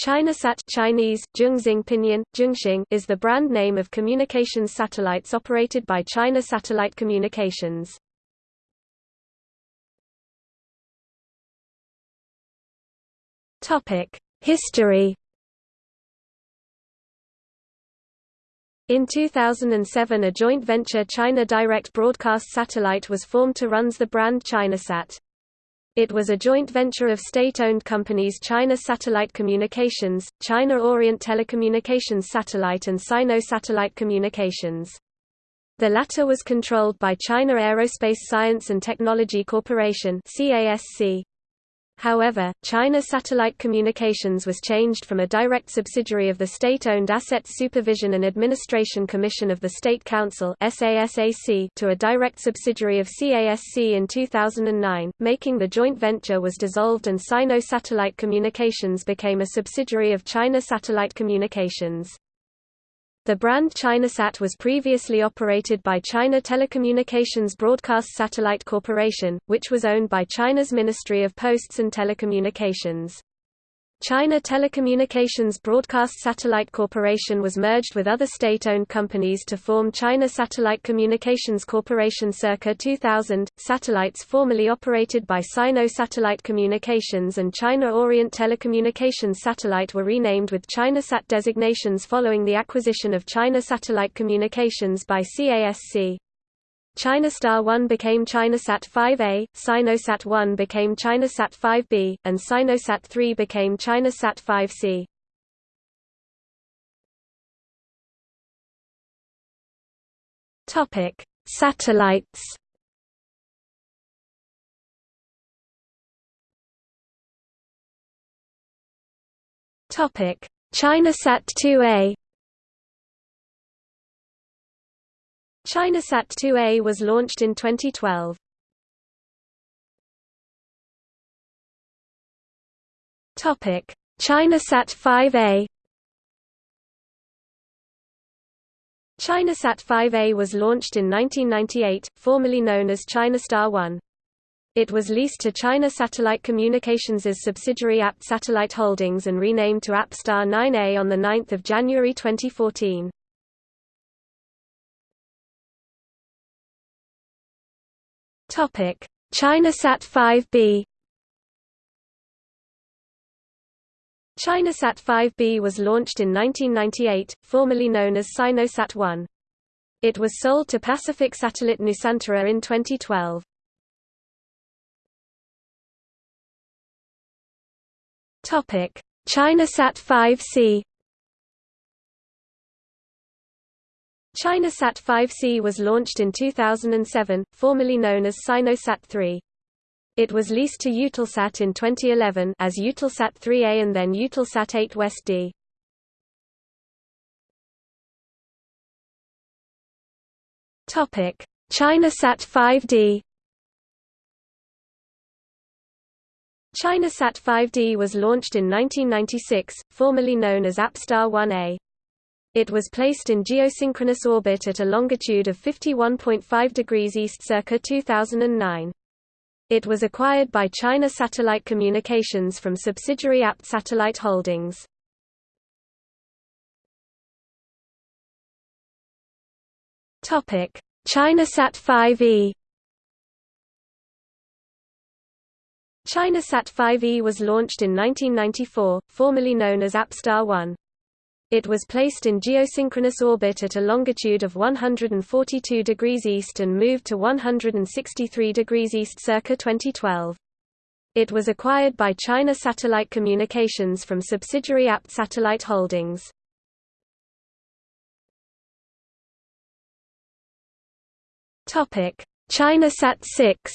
ChinaSat Chinese, Pinyin, Zhongxing is the brand name of communications satellites operated by China Satellite Communications. History In 2007 a joint venture China Direct Broadcast Satellite was formed to runs the brand ChinaSat. It was a joint venture of state-owned companies China Satellite Communications, China Orient Telecommunications Satellite and Sino Satellite Communications. The latter was controlled by China Aerospace Science and Technology Corporation CASC. However, China Satellite Communications was changed from a direct subsidiary of the state-owned Assets Supervision and Administration Commission of the State Council to a direct subsidiary of CASC in 2009, making the joint venture was dissolved and Sino Satellite Communications became a subsidiary of China Satellite Communications. The brand ChinaSat was previously operated by China Telecommunications Broadcast Satellite Corporation, which was owned by China's Ministry of Posts and Telecommunications. China Telecommunications Broadcast Satellite Corporation was merged with other state-owned companies to form China Satellite Communications Corporation circa 2000. Satellites formerly operated by Sino Satellite Communications and China Orient Telecommunications Satellite were renamed with ChinaSat designations following the acquisition of China Satellite Communications by CASC. ChinaStar 1 became ChinaSat 5A, Sinosat 1 became ChinaSat 5B, and Sinosat 3 became ChinaSat 5C. Topic: Satellites. Topic: ChinaSat 2A ChinaSat 2A was launched in 2012. Topic: ChinaSat 5A. ChinaSat 5A was launched in 1998, formerly known as ChinaStar 1. It was leased to China Satellite Communications' subsidiary Apt Satellite Holdings and renamed to APStar 9A on 9 January 2014. Topic: ChinaSat 5B. ChinaSat 5B was launched in 1998, formerly known as Sinosat 1. It was sold to Pacific Satellite Nusantara in 2012. Topic: ChinaSat 5C. ChinaSat 5C was launched in 2007, formerly known as Sinosat 3. It was leased to Eutelsat in 2011 as Eutelsat 3A and then Eutelsat 8 West D. Topic: ChinaSat 5D. ChinaSat 5D was launched in 1996, formerly known as APStar 1A. It was placed in geosynchronous orbit at a longitude of 51.5 degrees east circa 2009. It was acquired by China Satellite Communications from subsidiary Apt Satellite Holdings. ChinaSat 5e. ChinaSat 5e was launched in 1994, formerly known as APStar 1. It was placed in geosynchronous orbit at a longitude of 142 degrees east and moved to 163 degrees east circa 2012. It was acquired by China Satellite Communications from subsidiary Apt Satellite Holdings. Topic: ChinaSat 6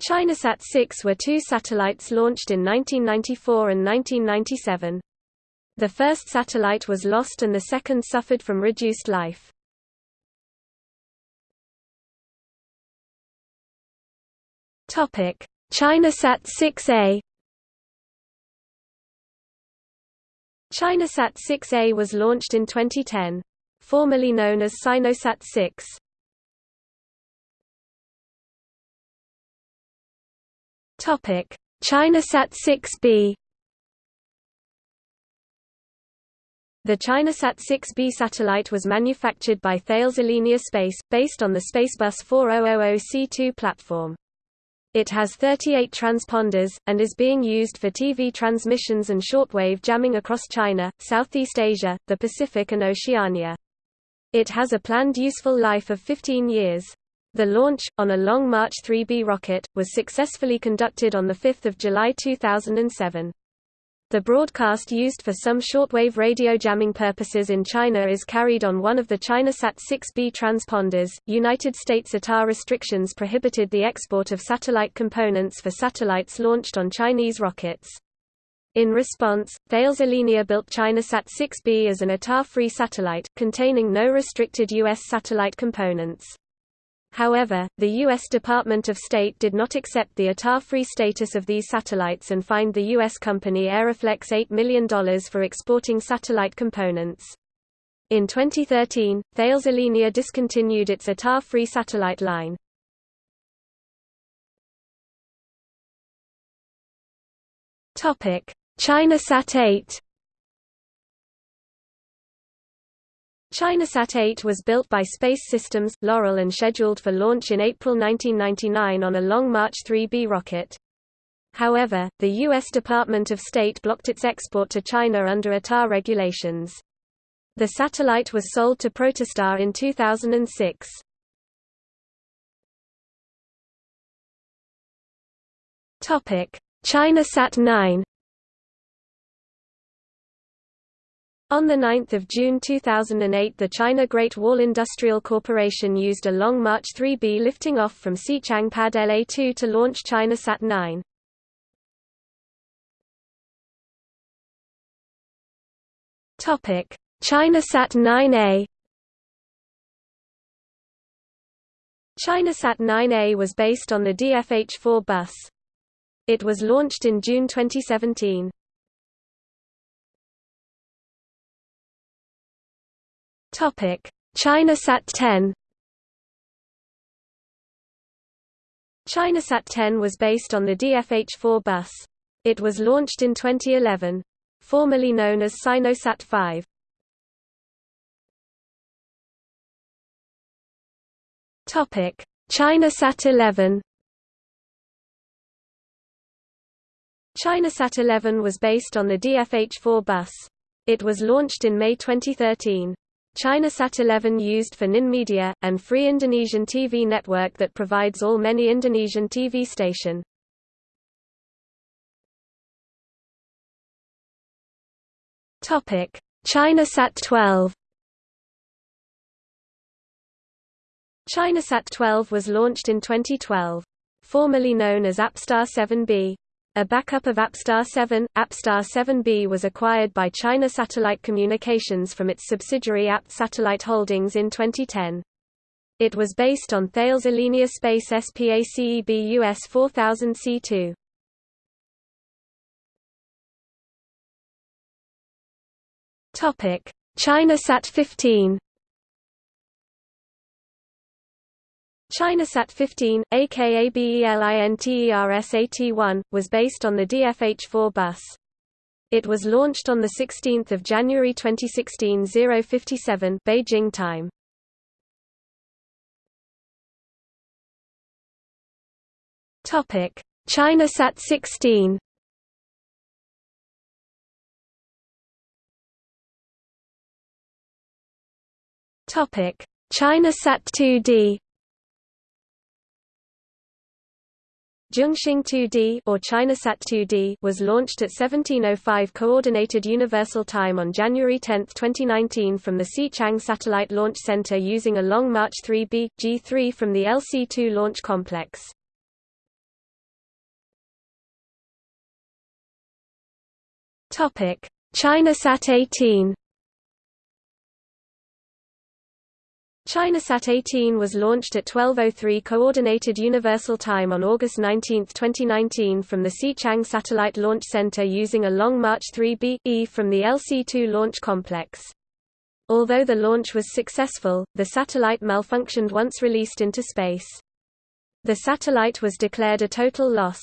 ChinaSat 6 were two satellites launched in 1994 and 1997. The first satellite was lost and the second suffered from reduced life. Topic: ChinaSat 6A ChinaSat 6A was launched in 2010. Formerly known as Sinosat 6. Topic: ChinaSat 6B The ChinaSat 6B satellite was manufactured by Thales Alenia Space, based on the Spacebus 4000C2 platform. It has 38 transponders, and is being used for TV transmissions and shortwave jamming across China, Southeast Asia, the Pacific and Oceania. It has a planned useful life of 15 years. The launch, on a Long March 3B rocket, was successfully conducted on 5 July 2007. The broadcast used for some shortwave radio jamming purposes in China is carried on one of the ChinaSat 6B transponders. United States ITAR restrictions prohibited the export of satellite components for satellites launched on Chinese rockets. In response, Thales Alenia built ChinaSat 6B as an ITAR free satellite, containing no restricted U.S. satellite components. However, the U.S. Department of State did not accept the ITAR-free status of these satellites and fined the U.S. company Aeroflex $8 million for exporting satellite components. In 2013, Thales Alenia discontinued its ITAR-free satellite line. ChinaSat 8 ChinaSat 8 was built by Space Systems, Loral and scheduled for launch in April 1999 on a Long March 3B rocket. However, the U.S. Department of State blocked its export to China under ITAR regulations. The satellite was sold to Protostar in 2006. ChinaSat 9 On 9 June 2008 the China Great Wall Industrial Corporation used a Long March 3B lifting off from Xichang Pad LA-2 to launch ChinaSat 9. ChinaSat 9A ChinaSat 9A was based on the DFH-4 bus. It was launched in June 2017. Topic: ChinaSat 10. ChinaSat 10 was based on the DFH-4 bus. It was launched in 2011. Formerly known as Sinosat 5. Topic: ChinaSat 11. ChinaSat 11 was based on the DFH-4 bus. It was launched in May 2013. ChinaSat 11 used for NIN Media, and free Indonesian TV network that provides all many Indonesian TV station. ChinaSat 12 ChinaSat 12 was launched in 2012. Formerly known as APStar 7B. A backup of APStar 7, APStar 7B was acquired by China Satellite Communications from its subsidiary APT Satellite Holdings in 2010. It was based on Thales Alenia Space SPACEB US 4000C2. Topic: ChinaSat 15 ChinaSat 15, aka BELINTERSAT-1, was based on the DFH-4 bus. It was launched on 16 January 2016 057 Beijing time. ChinaSat 16 ChinaSat 2D Zhongxing 2D or ChinaSat 2D was launched at 1705 Coordinated Universal Time on January 10, 2019 from the Xichang Satellite Launch Center using a Long March 3B, G3 from the LC-2 launch complex. Topic: ChinaSat 18 ChinaSat 18 was launched at 12.03 Coordinated Universal Time on August 19, 2019 from the Xichang Satellite Launch Center using a Long March 3B-E from the LC-2 launch complex. Although the launch was successful, the satellite malfunctioned once released into space. The satellite was declared a total loss.